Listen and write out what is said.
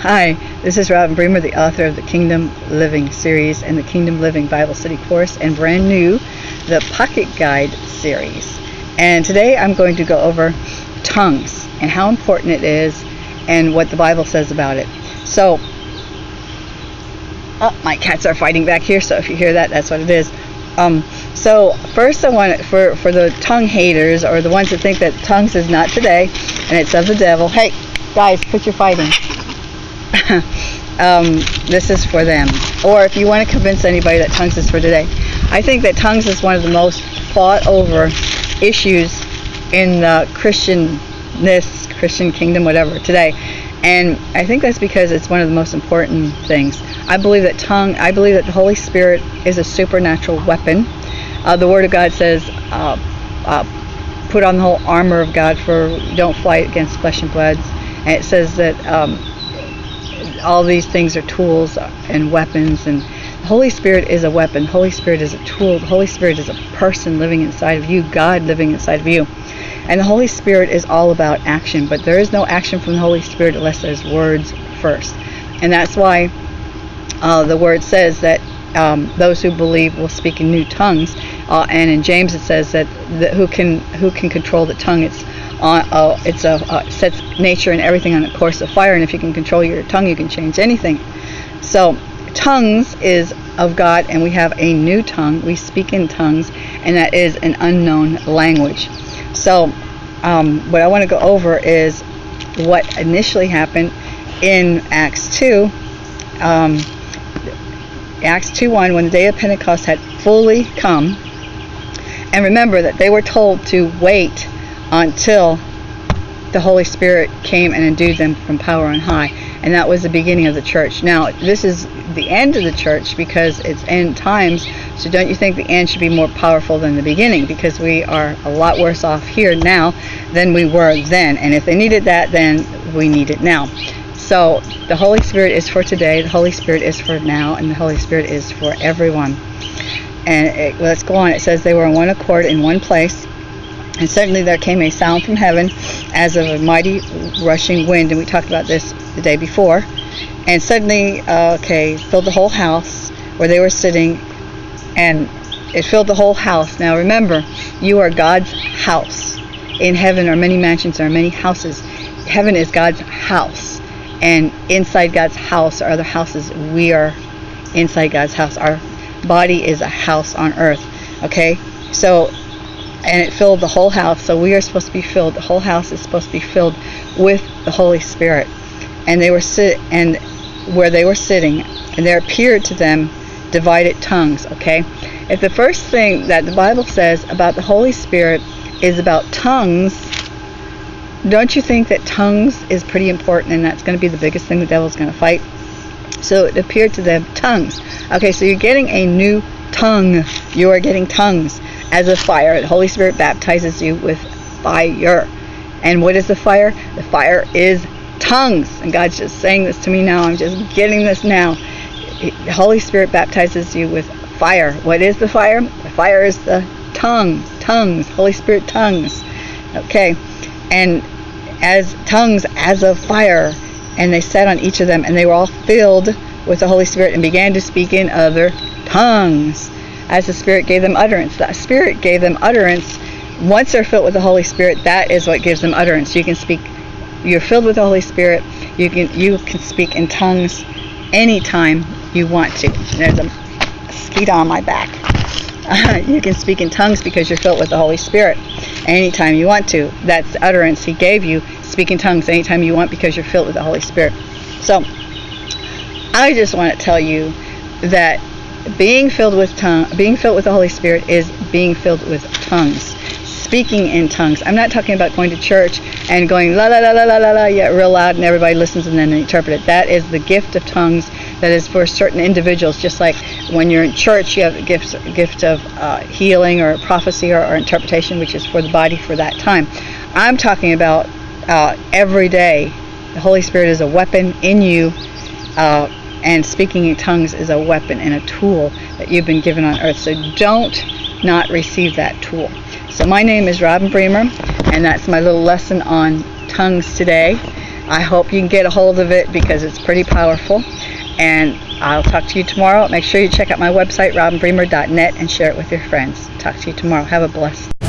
Hi, this is Robin Bremer, the author of the Kingdom Living series and the Kingdom Living Bible Study course, and brand new, the Pocket Guide series. And today I'm going to go over tongues and how important it is and what the Bible says about it. So, oh, my cats are fighting back here, so if you hear that, that's what it is. Um, so first I want for for the tongue haters or the ones that think that tongues is not today and it's of the devil. Hey, guys, quit your fighting. um, this is for them. Or if you want to convince anybody that tongues is for today, I think that tongues is one of the most fought over issues in the Christianness, Christian kingdom, whatever, today. And I think that's because it's one of the most important things. I believe that tongue, I believe that the Holy Spirit is a supernatural weapon. Uh, the Word of God says, uh, uh, put on the whole armor of God for don't fight against flesh and blood. And it says that um, all these things are tools and weapons and the Holy Spirit is a weapon. The Holy Spirit is a tool. The Holy Spirit is a person living inside of you, God living inside of you. And the Holy Spirit is all about action, but there is no action from the Holy Spirit unless there's words first. And that's why uh, the word says that um, those who believe will speak in new tongues. Uh, and in James it says that the, who can who can control the tongue? It's on uh, it's a uh, sets nature and everything on a course of fire. And if you can control your tongue, you can change anything. So tongues is of God, and we have a new tongue. We speak in tongues, and that is an unknown language. So, um, what I want to go over is what initially happened in Acts 2. Um, Acts 2:1, when the day of Pentecost had fully come. And remember that they were told to wait until the Holy Spirit came and endued them from power on high. And that was the beginning of the church. Now, this is the end of the church because it's end times. So don't you think the end should be more powerful than the beginning? Because we are a lot worse off here now than we were then. And if they needed that, then we need it now. So the Holy Spirit is for today, the Holy Spirit is for now, and the Holy Spirit is for everyone. And it, let's go on. It says they were in one accord in one place. And suddenly there came a sound from heaven as of a mighty rushing wind. And we talked about this the day before. And suddenly, uh, okay, filled the whole house where they were sitting. And it filled the whole house. Now remember, you are God's house. In heaven are many mansions, there are many houses. Heaven is God's house. And inside God's house are other houses. We are inside God's house. Our body is a house on earth. Okay? So and it filled the whole house. So we are supposed to be filled. The whole house is supposed to be filled with the Holy Spirit. And they were sit and where they were sitting, and there appeared to them divided tongues. Okay, if the first thing that the Bible says about the Holy Spirit is about tongues, don't you think that tongues is pretty important, and that's going to be the biggest thing the devil's going to fight? So it appeared to them tongues. Okay, so you're getting a new tongue. You are getting tongues as a fire. The Holy Spirit baptizes you with fire. And what is the fire? The fire is tongues. And God's just saying this to me now. I'm just getting this now. The Holy Spirit baptizes you with fire. What is the fire? The fire is the tongues. Tongues. Holy Spirit tongues. Okay. And as tongues as of fire. And they sat on each of them. And they were all filled with the Holy Spirit and began to speak in other tongues as the Spirit gave them utterance. The Spirit gave them utterance. Once they're filled with the Holy Spirit, that is what gives them utterance. You can speak. You're filled with the Holy Spirit. You can you can speak in tongues anytime you want to. There's a mosquito on my back. Uh, you can speak in tongues because you're filled with the Holy Spirit anytime you want to. That's utterance He gave you. Speak in tongues anytime you want because you're filled with the Holy Spirit. So, I just want to tell you that being filled with tongue, being filled with the Holy Spirit is being filled with tongues, speaking in tongues. I'm not talking about going to church and going la la la la la la la yeah real loud and everybody listens and then they interpret it. That is the gift of tongues that is for certain individuals. Just like when you're in church, you have a gift gift of uh, healing or prophecy or, or, interpretation, which is for the body for that time. I'm talking about uh, every day. The Holy Spirit is a weapon in you. Uh, and speaking in tongues is a weapon and a tool that you've been given on earth. So don't not receive that tool. So my name is Robin Bremer, and that's my little lesson on tongues today. I hope you can get a hold of it because it's pretty powerful. And I'll talk to you tomorrow. Make sure you check out my website, robinbremer.net, and share it with your friends. Talk to you tomorrow. Have a blessed